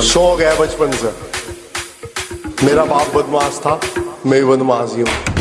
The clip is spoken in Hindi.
बचपन। शौक है बचपन से। मेरा बाप बदमाश था मैं भी बदमाश ही हूँ।